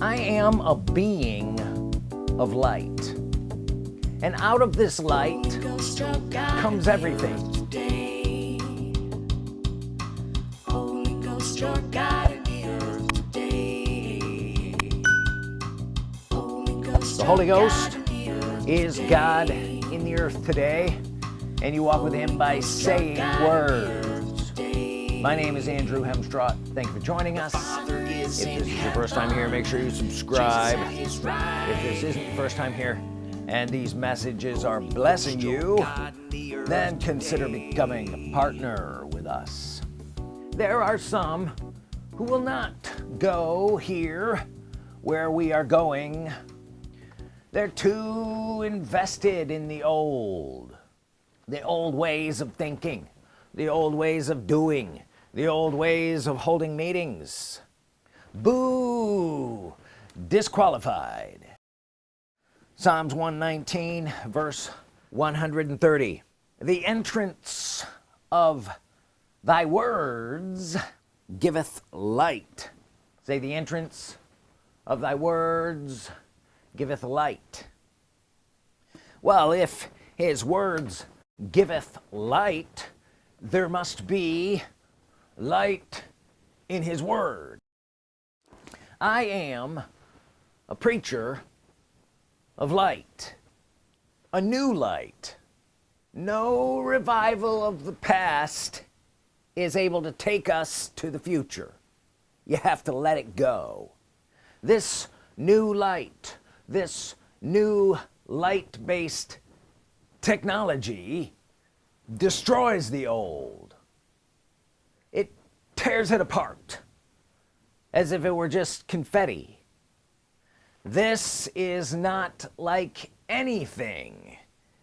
I am a being of light. And out of this light comes everything. The Holy Ghost is God in the earth today and you walk with him by saying words. my name is Andrew Hemstraw thank you for joining us if this is your first time here make sure you subscribe. If this isn't your first time here and these messages are blessing you then consider becoming a partner with us. There are some who will not go here where we are going. They're too invested in the old the old ways of thinking the old ways of doing the old ways of holding meetings boo! Disqualified. Psalms 119 verse 130 the entrance of thy words giveth light. Say the entrance of thy words giveth light. Well if his words giveth light there must be light in his word I am a preacher of light a new light. No revival of the past is able to take us to the future. You have to let it go. This new light this new light-based technology destroys the old. It tears it apart as if it were just confetti. This is not like anything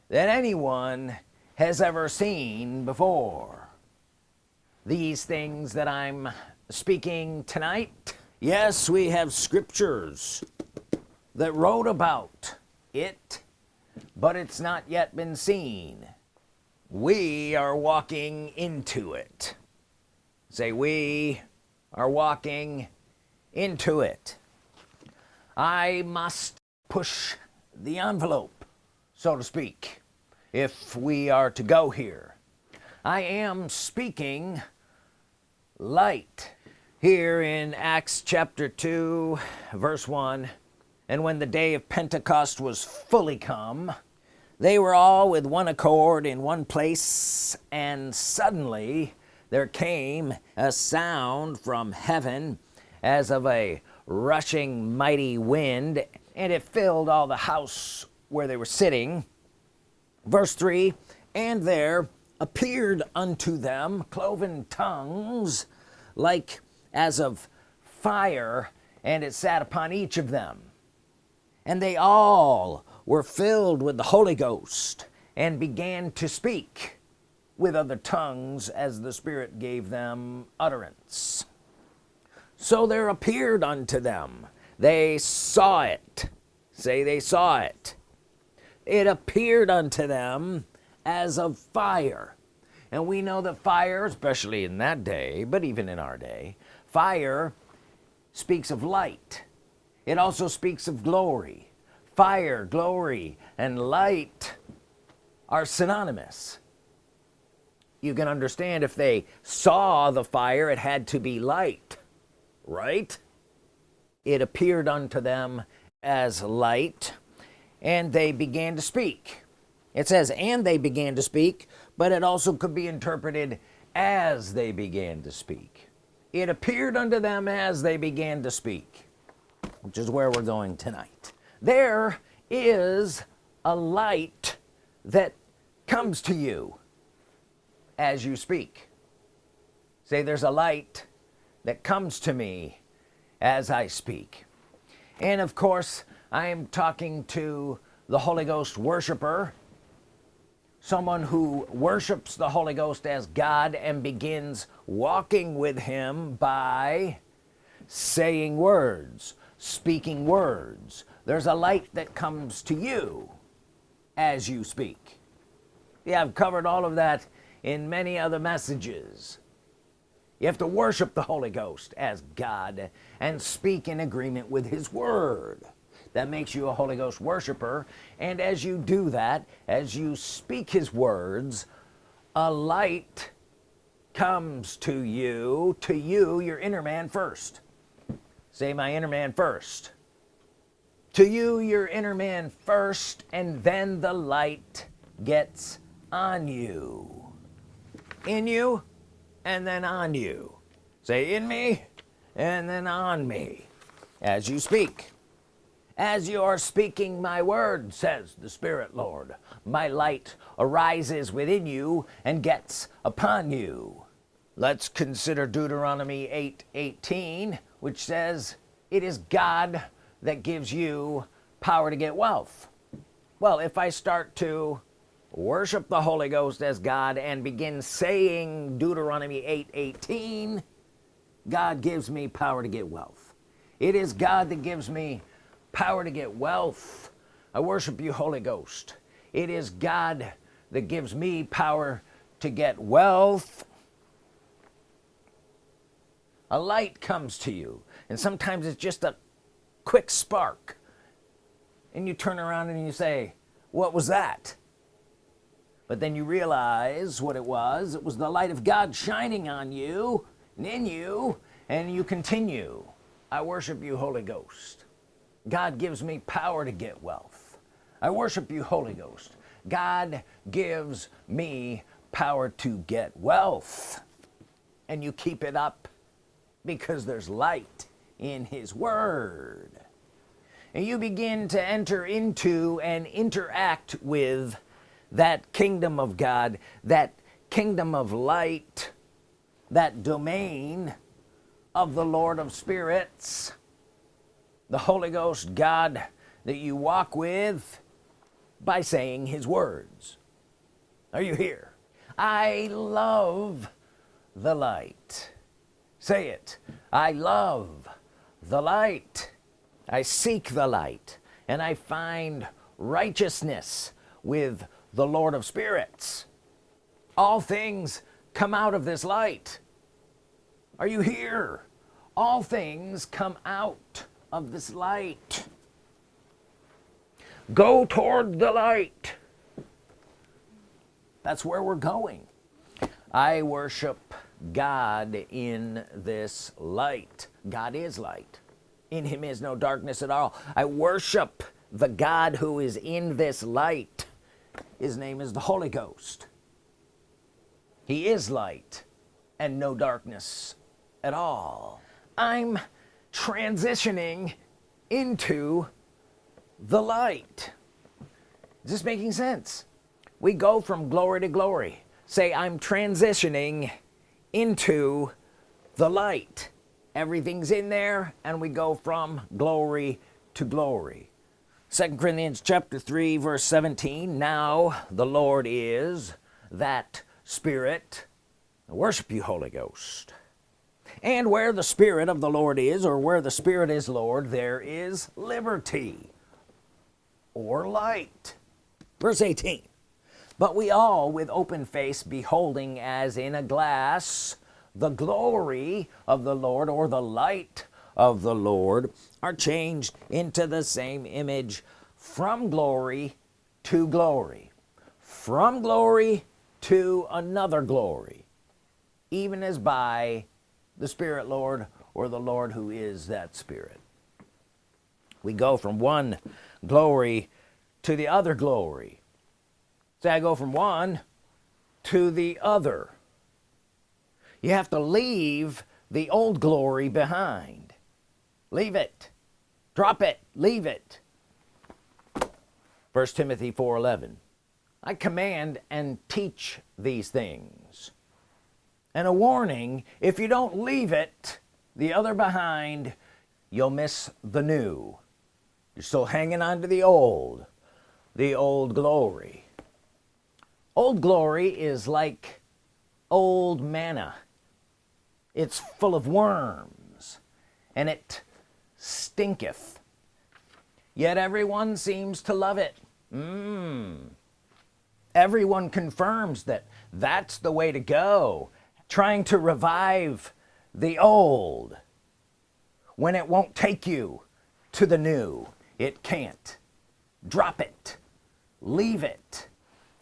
that anyone has ever seen before. These things that I'm speaking tonight yes we have scriptures that wrote about it but it's not yet been seen. We are walking into it. Say we are walking into it. I must push the envelope so to speak if we are to go here. I am speaking light here in Acts chapter 2 verse 1 and when the day of Pentecost was fully come they were all with one accord in one place and suddenly there came a sound from heaven as of a rushing mighty wind and it filled all the house where they were sitting. Verse 3 and there appeared unto them cloven tongues like as of fire and it sat upon each of them. And they all were filled with the Holy Ghost and began to speak with other tongues as the Spirit gave them utterance so there appeared unto them. They saw it. Say they saw it. It appeared unto them as of fire. And we know that fire especially in that day but even in our day fire speaks of light. It also speaks of glory. Fire glory and light are synonymous. You can understand if they saw the fire it had to be light right? It appeared unto them as light and they began to speak. It says and they began to speak but it also could be interpreted as they began to speak. It appeared unto them as they began to speak which is where we're going tonight. There is a light that comes to you as you speak. Say there's a light that comes to me as I speak. And of course I am talking to the Holy Ghost worshiper someone who worships the Holy Ghost as God and begins walking with him by saying words speaking words. There's a light that comes to you as you speak. Yeah I've covered all of that in many other messages you have to worship the Holy Ghost as God and speak in agreement with his word. That makes you a Holy Ghost worshiper. And as you do that as you speak his words a light comes to you to you your inner man first. Say my inner man first. To you your inner man first and then the light gets on you. In you and then on you. Say in me and then on me. As you speak as you are speaking my word says the Spirit Lord my light arises within you and gets upon you. Let's consider Deuteronomy 8 18 which says it is God that gives you power to get wealth. Well if I start to worship the Holy Ghost as God and begin saying Deuteronomy 8 18 God gives me power to get wealth. It is God that gives me power to get wealth. I worship you Holy Ghost. It is God that gives me power to get wealth. A light comes to you and sometimes it's just a quick spark. And you turn around and you say what was that but then you realize what it was. It was the light of God shining on you and in you and you continue. I worship you Holy Ghost. God gives me power to get wealth. I worship you Holy Ghost. God gives me power to get wealth. And you keep it up because there's light in his word. And you begin to enter into and interact with that kingdom of God that kingdom of light that domain of the Lord of spirits the Holy Ghost God that you walk with by saying his words. Are you here? I love the light. Say it. I love the light. I seek the light and I find righteousness with the Lord of spirits. All things come out of this light. Are you here? All things come out of this light. Go toward the light. That's where we're going. I worship God in this light. God is light. In him is no darkness at all. I worship the God who is in this light his name is the Holy Ghost. He is light and no darkness at all. I'm transitioning into the light. Is this making sense? We go from glory to glory. Say I'm transitioning into the light. Everything's in there and we go from glory to glory second Corinthians chapter 3 verse 17 now the Lord is that spirit. Worship you Holy Ghost. And where the Spirit of the Lord is or where the Spirit is Lord there is liberty or light. Verse 18 but we all with open face beholding as in a glass the glory of the Lord or the light of the Lord are changed into the same image from glory to glory from glory to another glory even as by the Spirit Lord or the Lord who is that Spirit. We go from one glory to the other glory. Say I go from one to the other. You have to leave the old glory behind leave it. Drop it. Leave it. First Timothy 4:11 I command and teach these things. And a warning if you don't leave it the other behind you'll miss the new. You're still hanging on to the old the old glory. Old glory is like old manna. It's full of worms and it stinketh. Yet everyone seems to love it. Mm. everyone confirms that that's the way to go trying to revive the old. When it won't take you to the new it can't. Drop it. Leave it.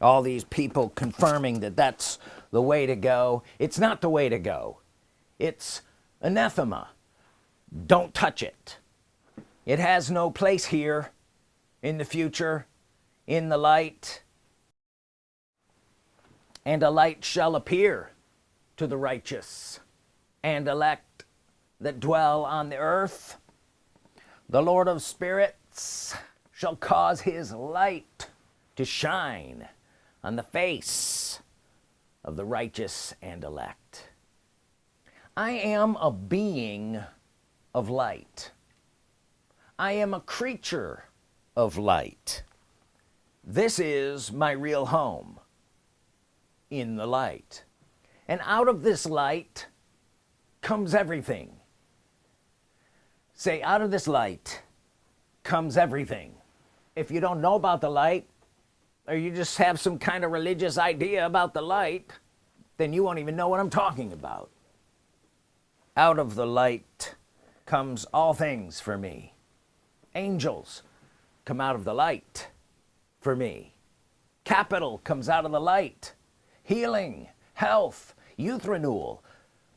All these people confirming that that's the way to go. It's not the way to go. It's anathema don't touch it. It has no place here in the future in the light. And a light shall appear to the righteous and elect that dwell on the earth. The Lord of spirits shall cause his light to shine on the face of the righteous and elect. I am a being of light. I am a creature of light. This is my real home in the light. And out of this light comes everything. Say out of this light comes everything. If you don't know about the light or you just have some kind of religious idea about the light then you won't even know what I'm talking about. Out of the light comes all things for me. Angels come out of the light for me. Capital comes out of the light. Healing health youth renewal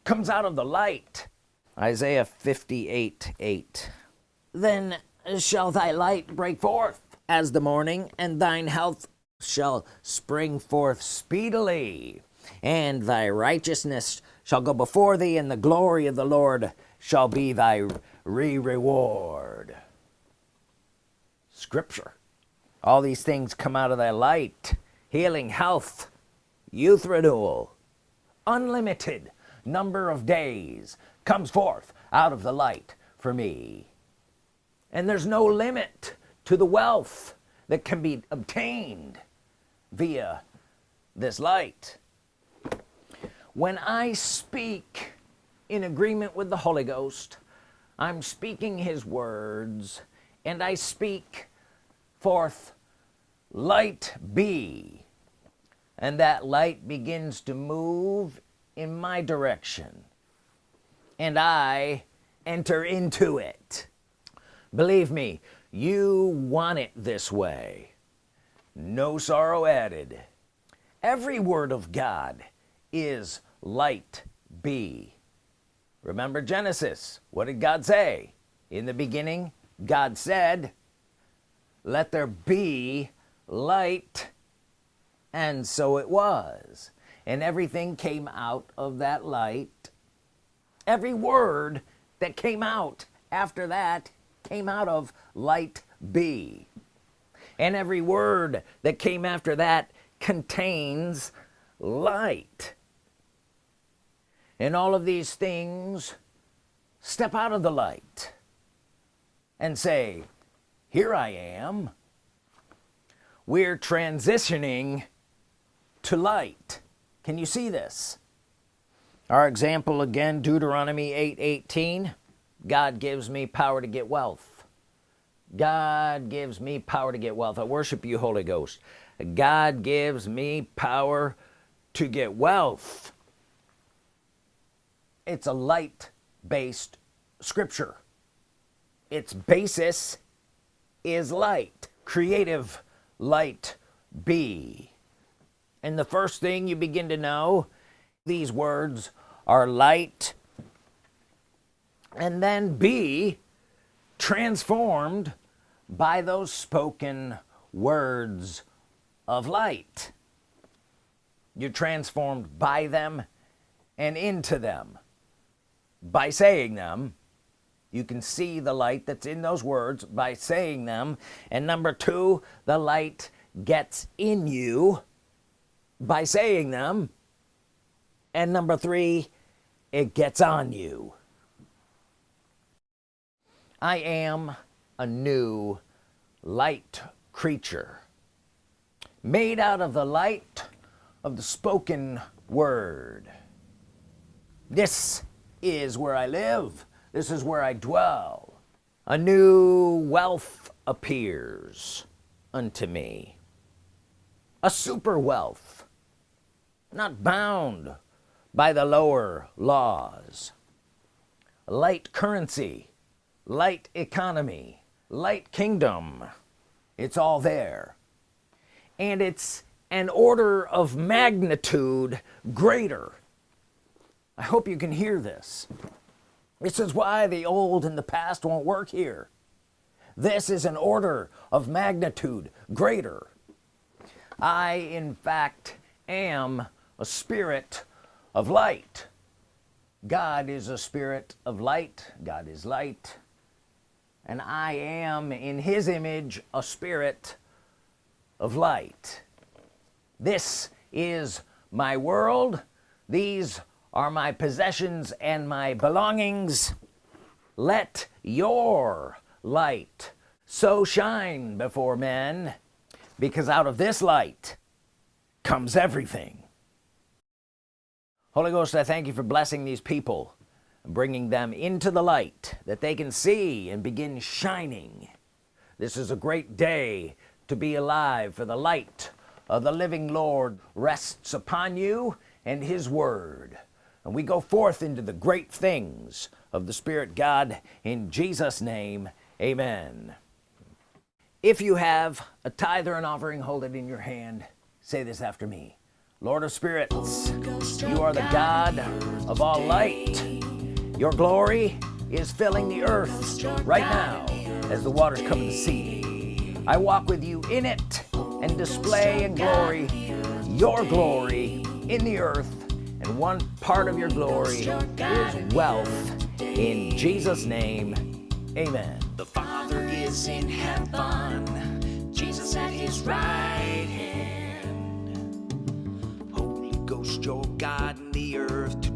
comes out of the light. Isaiah 58 8 then shall thy light break forth as the morning and thine health shall spring forth speedily and thy righteousness shall go before thee and the glory of the Lord shall be thy re-reward. Scripture. All these things come out of thy light healing health youth renewal unlimited number of days comes forth out of the light for me. And there's no limit to the wealth that can be obtained via this light. When I speak in agreement with the Holy Ghost. I'm speaking his words and I speak forth light be. And that light begins to move in my direction and I enter into it. Believe me you want it this way. No sorrow added. Every word of God is light be remember Genesis. What did God say? In the beginning God said let there be light. And so it was. And everything came out of that light. Every word that came out after that came out of light be and every word that came after that contains light and all of these things step out of the light and say here I am. We're transitioning to light. Can you see this? Our example again Deuteronomy 8 18 God gives me power to get wealth. God gives me power to get wealth. I worship you Holy Ghost. God gives me power to get wealth it's a light based scripture. Its basis is light. Creative light be. And the first thing you begin to know these words are light. And then be transformed by those spoken words of light. You're transformed by them and into them by saying them. You can see the light that's in those words by saying them. And number two the light gets in you by saying them. And number three it gets on you. I am a new light creature made out of the light of the spoken word. This is where I live. This is where I dwell. A new wealth appears unto me. A super wealth not bound by the lower laws. Light currency light economy light kingdom it's all there. And it's an order of magnitude greater I hope you can hear this. This is why the old and the past won't work here. This is an order of magnitude greater. I in fact am a spirit of light. God is a spirit of light. God is light. And I am in his image a spirit of light. This is my world. These are my possessions and my belongings. Let your light so shine before men because out of this light comes everything. Holy Ghost I thank you for blessing these people bringing them into the light that they can see and begin shining. This is a great day to be alive for the light of the living Lord rests upon you and his word and we go forth into the great things of the Spirit God in Jesus name. Amen. If you have a tithe or an offering hold it in your hand. Say this after me. Lord of spirits you are the God of all light. Your glory is filling the earth right now as the waters come to the sea. I walk with you in it and display in glory your glory in the earth and one part of your glory is wealth. In Jesus name amen. The Father is in heaven, Jesus at his right hand. Holy Ghost, your God in the earth